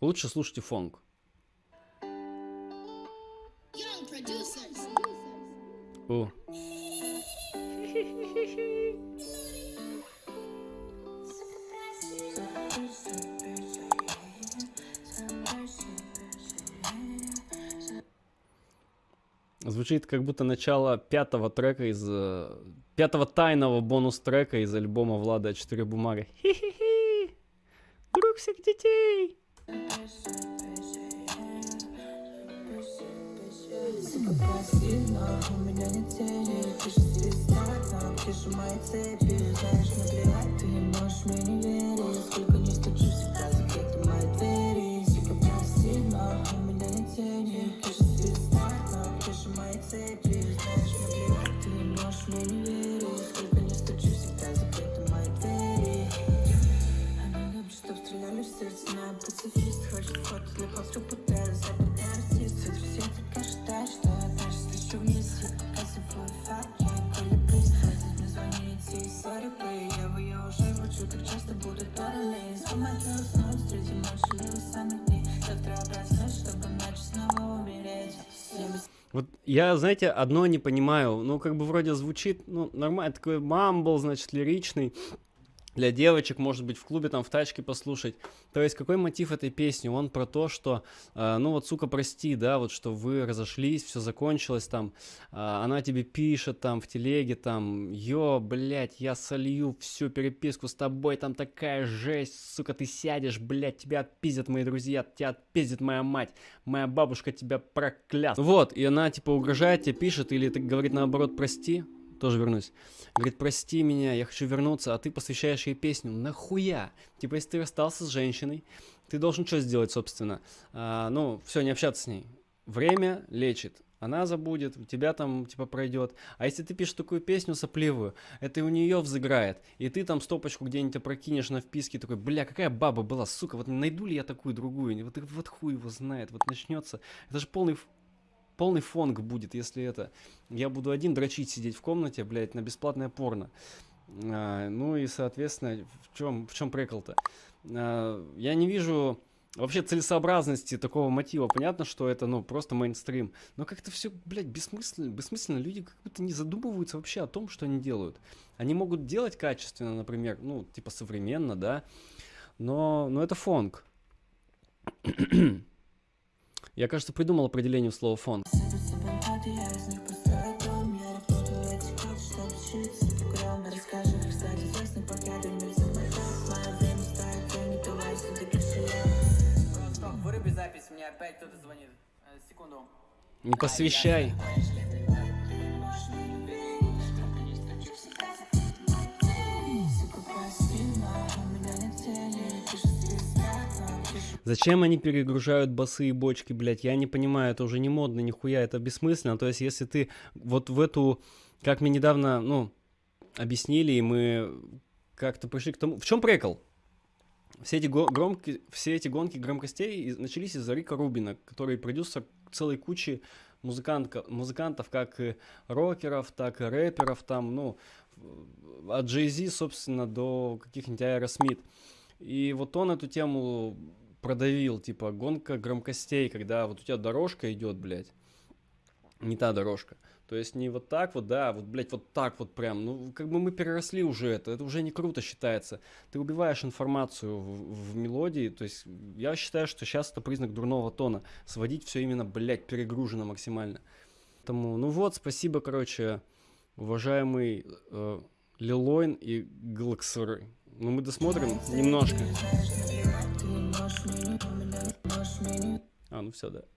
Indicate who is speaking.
Speaker 1: Лучше слушайте фонг. О. Звучит как будто начало пятого трека из... э, Пятого тайного бонус-трека из альбома Влада «Четыре бумаги». Хи-хи-хи! Друг всех детей!
Speaker 2: Пассивно, у меня нет цели Пишет звезда, там прижимает цепи Знаешь, наплевать, ожидают, что я дальше слышу вниз Я показываю факт, коли пристрастить Мне звоните и сори, появу Я уже врачу, так часто будут параллели Помогу уснуть, ночи или самых дней Завтра проснусь, чтобы ночью снова умереть
Speaker 1: Вот я, знаете, одно не понимаю. Ну, как бы вроде звучит, ну, нормально, такой мамбл, значит, лиричный. Для девочек, может быть, в клубе, там, в тачке послушать. То есть, какой мотив этой песни? Он про то, что, э, ну, вот, сука, прости, да, вот, что вы разошлись, все закончилось, там, э, она тебе пишет, там, в телеге, там, ё, блядь, я солью всю переписку с тобой, там такая жесть, сука, ты сядешь, блядь, тебя отпиздят мои друзья, тебя отпиздит моя мать, моя бабушка тебя проклят. Вот, и она, типа, угрожает тебе, пишет, или ты говорит, наоборот, прости, тоже вернусь. Говорит, прости меня, я хочу вернуться, а ты посвящаешь ей песню. Нахуя? Типа, если ты расстался с женщиной, ты должен что сделать, собственно? А, ну, все, не общаться с ней. Время лечит. Она забудет, у тебя там, типа, пройдет. А если ты пишешь такую песню сопливую, это у нее взыграет. И ты там стопочку где-нибудь опрокинешь на вписке, такой, бля, какая баба была, сука, вот найду ли я такую другую? Вот, вот хуй его знает, вот начнется. Это же полный полный фонг будет, если это... Я буду один дрочить сидеть в комнате, блядь, на бесплатное порно. А, ну и, соответственно, в чем, в чем прикол-то? А, я не вижу вообще целесообразности такого мотива. Понятно, что это, ну, просто мейнстрим. Но как-то все, блядь, бессмысленно, бессмысленно. Люди как будто не задумываются вообще о том, что они делают. Они могут делать качественно, например, ну, типа современно, да, но, но это фонг. Я, кажется, придумал определение слова
Speaker 2: построю дом Я работаю
Speaker 1: Зачем они перегружают басы и бочки, блядь? Я не понимаю, это уже не модно, нихуя, это бессмысленно. То есть, если ты вот в эту, как мне недавно, ну, объяснили, и мы как-то пришли к тому... В чем прикол? Все эти, громки, все эти гонки громкостей начались из-за Рика Рубина, который продюсер целой кучи музыкантка, музыкантов, как и рокеров, так и рэперов, там, ну, от Jay-Z, собственно, до каких-нибудь Аэросмит. И вот он эту тему продавил, типа, гонка громкостей, когда вот у тебя дорожка идет, блядь, не та дорожка. То есть не вот так вот, да, вот, блядь, вот так вот прям. Ну, как бы мы переросли уже это, это уже не круто считается. Ты убиваешь информацию в, в мелодии, то есть я считаю, что сейчас это признак дурного тона. Сводить все именно, блядь, перегружено максимально. Поэтому, ну вот, спасибо, короче, уважаемый э, Лилойн и Глаксер. Ну, мы досмотрим немножко. Ну все, да.